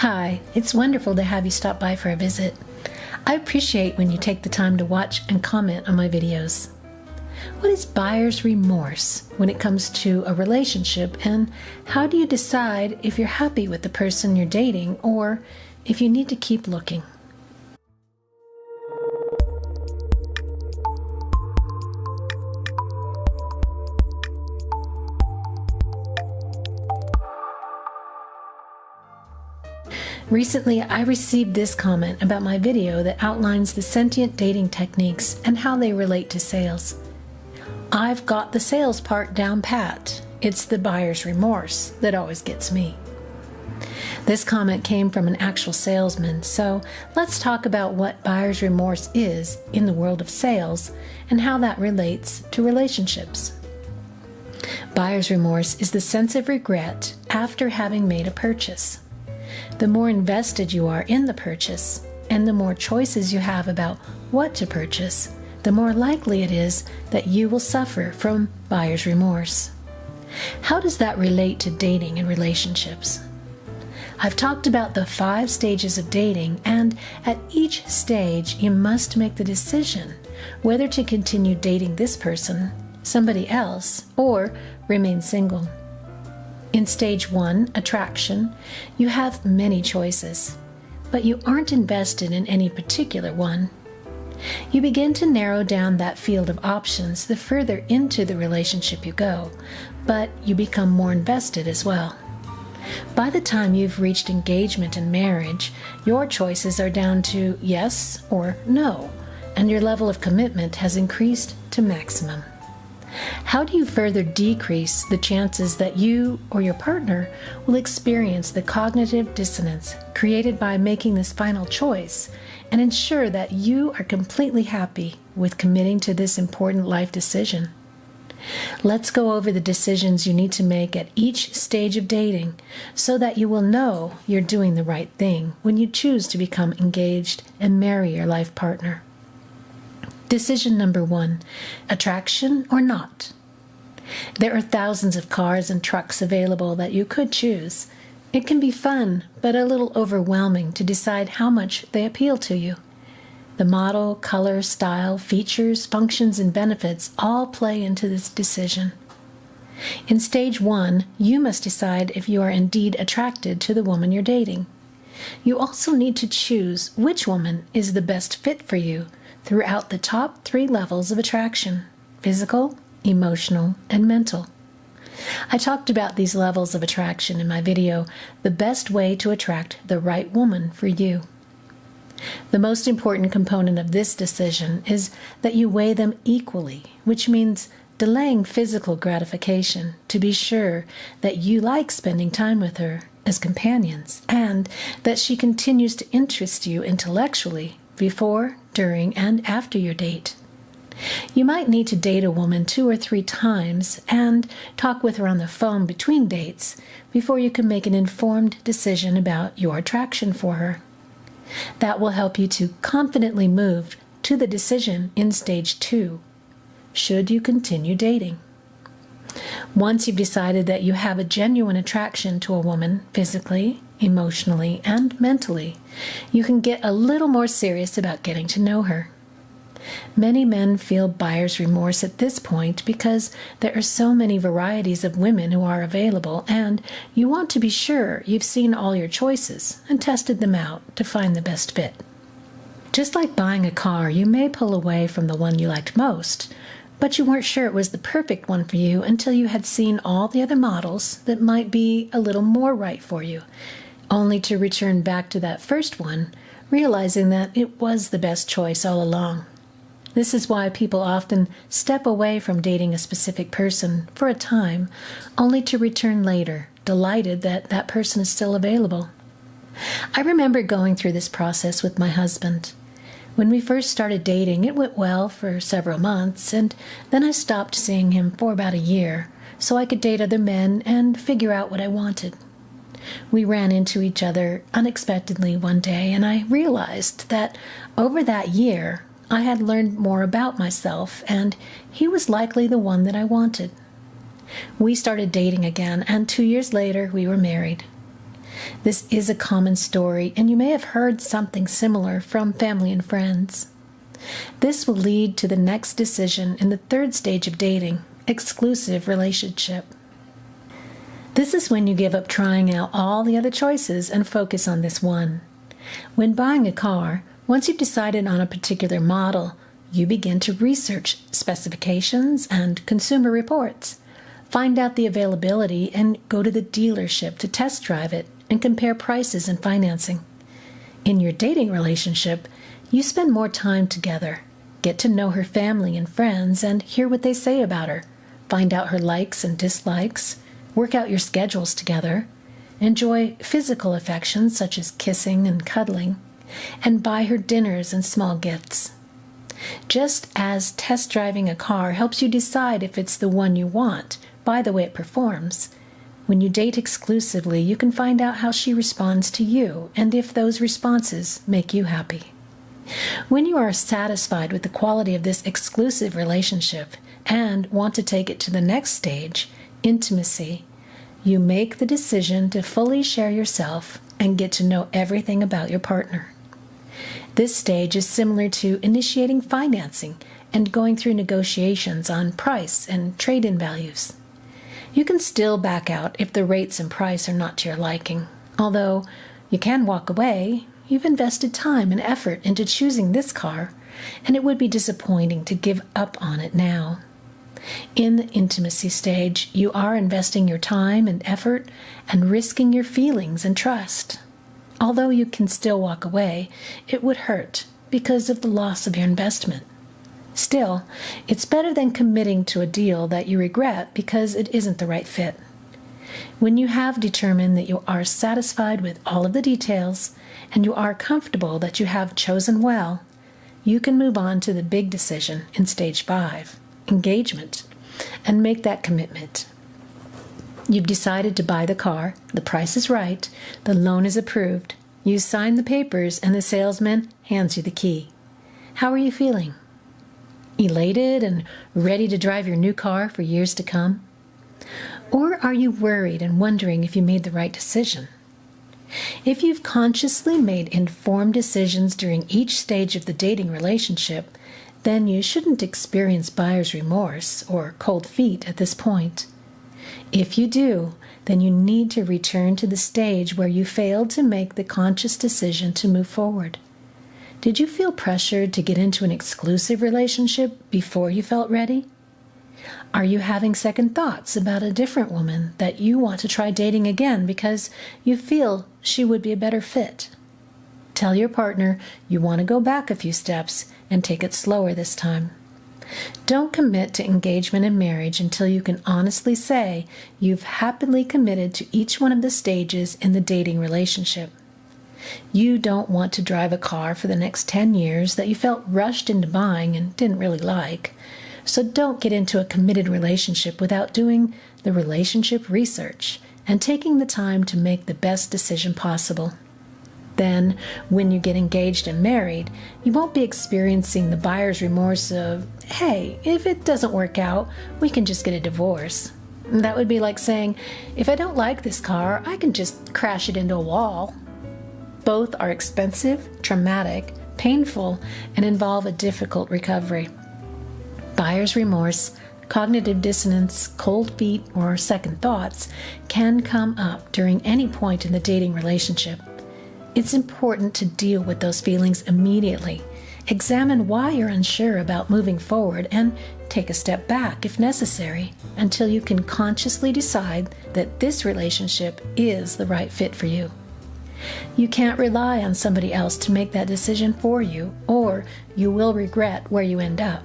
Hi, it's wonderful to have you stop by for a visit. I appreciate when you take the time to watch and comment on my videos. What is buyer's remorse when it comes to a relationship, and how do you decide if you're happy with the person you're dating or if you need to keep looking? Recently, I received this comment about my video that outlines the sentient dating techniques and how they relate to sales. I've got the sales part down pat. It's the buyer's remorse that always gets me. This comment came from an actual salesman, so let's talk about what buyer's remorse is in the world of sales and how that relates to relationships. Buyer's remorse is the sense of regret after having made a purchase the more invested you are in the purchase and the more choices you have about what to purchase, the more likely it is that you will suffer from buyer's remorse. How does that relate to dating and relationships? I've talked about the five stages of dating, and at each stage, you must make the decision whether to continue dating this person, somebody else, or remain single. In stage one, attraction, you have many choices, but you aren't invested in any particular one. You begin to narrow down that field of options the further into the relationship you go, but you become more invested as well. By the time you've reached engagement and marriage, your choices are down to yes or no, and your level of commitment has increased to maximum. How do you further decrease the chances that you or your partner will experience the cognitive dissonance created by making this final choice and ensure that you are completely happy with committing to this important life decision? Let's go over the decisions you need to make at each stage of dating so that you will know you're doing the right thing when you choose to become engaged and marry your life partner. Decision number one attraction or not? There are thousands of cars and trucks available that you could choose. It can be fun, but a little overwhelming to decide how much they appeal to you. The model, color, style, features, functions, and benefits all play into this decision. In stage one, you must decide if you are indeed attracted to the woman you're dating. You also need to choose which woman is the best fit for you throughout the top three levels of attraction physical, emotional, and mental. I talked about these levels of attraction in my video, The Best Way to Attract the Right Woman for You. The most important component of this decision is that you weigh them equally, which means delaying physical gratification to be sure that you like spending time with her as companions and that she continues to interest you intellectually before, during, and after your date. You might need to date a woman two or three times and talk with her on the phone between dates before you can make an informed decision about your attraction for her. That will help you to confidently move to the decision in stage two. Should you continue dating? Once you've decided that you have a genuine attraction to a woman physically, emotionally, and mentally, you can get a little more serious about getting to know her. Many men feel buyer's remorse at this point because there are so many varieties of women who are available, and you want to be sure you've seen all your choices and tested them out to find the best fit. Just like buying a car, you may pull away from the one you liked most, but you weren't sure it was the perfect one for you until you had seen all the other models that might be a little more right for you only to return back to that first one, realizing that it was the best choice all along. This is why people often step away from dating a specific person for a time, only to return later, delighted that that person is still available. I remember going through this process with my husband. When we first started dating, it went well for several months, and then I stopped seeing him for about a year so I could date other men and figure out what I wanted. We ran into each other unexpectedly one day, and I realized that over that year I had learned more about myself, and he was likely the one that I wanted. We started dating again, and two years later we were married. This is a common story, and you may have heard something similar from family and friends. This will lead to the next decision in the third stage of dating exclusive relationship. This is when you give up trying out all the other choices and focus on this one. When buying a car, once you've decided on a particular model, you begin to research specifications and consumer reports. Find out the availability and go to the dealership to test drive it and compare prices and financing. In your dating relationship, you spend more time together, get to know her family and friends, and hear what they say about her, find out her likes and dislikes, work out your schedules together, enjoy physical affections such as kissing and cuddling, and buy her dinners and small gifts. Just as test driving a car helps you decide if it's the one you want by the way it performs, when you date exclusively, you can find out how she responds to you and if those responses make you happy. When you are satisfied with the quality of this exclusive relationship and want to take it to the next stage, intimacy, you make the decision to fully share yourself and get to know everything about your partner. This stage is similar to initiating financing and going through negotiations on price and trade in values. You can still back out if the rates and price are not to your liking. Although you can walk away, you've invested time and effort into choosing this car, and it would be disappointing to give up on it now. In the intimacy stage, you are investing your time and effort and risking your feelings and trust. Although you can still walk away, it would hurt because of the loss of your investment. Still, it's better than committing to a deal that you regret because it isn't the right fit. When you have determined that you are satisfied with all of the details and you are comfortable that you have chosen well, you can move on to the big decision in stage five engagement and make that commitment. You've decided to buy the car, the price is right, the loan is approved, you sign the papers, and the salesman hands you the key. How are you feeling? elated and ready to drive your new car for years to come? Or are you worried and wondering if you made the right decision? If you've consciously made informed decisions during each stage of the dating relationship, then you shouldn't experience buyer's remorse or cold feet at this point. If you do, then you need to return to the stage where you failed to make the conscious decision to move forward. Did you feel pressured to get into an exclusive relationship before you felt ready? Are you having second thoughts about a different woman that you want to try dating again because you feel she would be a better fit? Tell your partner you want to go back a few steps and take it slower this time. Don't commit to engagement and marriage until you can honestly say you've happily committed to each one of the stages in the dating relationship. You don't want to drive a car for the next 10 years that you felt rushed into buying and didn't really like. So don't get into a committed relationship without doing the relationship research and taking the time to make the best decision possible. Then, when you get engaged and married, you won't be experiencing the buyer's remorse of, hey, if it doesn't work out, we can just get a divorce. That would be like saying, if I don't like this car, I can just crash it into a wall. Both are expensive, traumatic, painful, and involve a difficult recovery. Buyer's remorse, cognitive dissonance, cold feet, or second thoughts can come up during any point in the dating relationship. It's important to deal with those feelings immediately. Examine why you're unsure about moving forward and take a step back if necessary until you can consciously decide that this relationship is the right fit for you. You can't rely on somebody else to make that decision for you, or you will regret where you end up.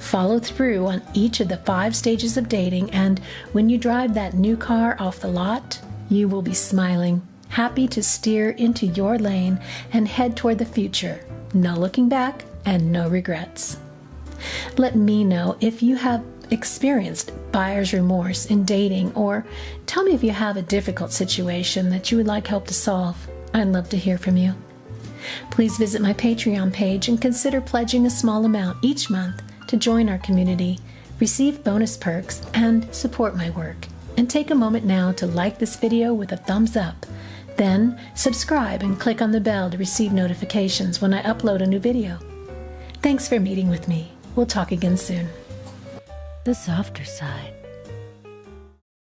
Follow through on each of the five stages of dating, and when you drive that new car off the lot, you will be smiling, happy to steer into your lane and head toward the future. No looking back and no regrets. Let me know if you have experienced buyer's remorse in dating, or tell me if you have a difficult situation that you would like help to solve. I'd love to hear from you. Please visit my Patreon page and consider pledging a small amount each month to join our community, receive bonus perks, and support my work. And take a moment now to like this video with a thumbs up Then subscribe and click on the bell to receive notifications when I upload a new video. Thanks for meeting with me. We'll talk again soon. The softer side.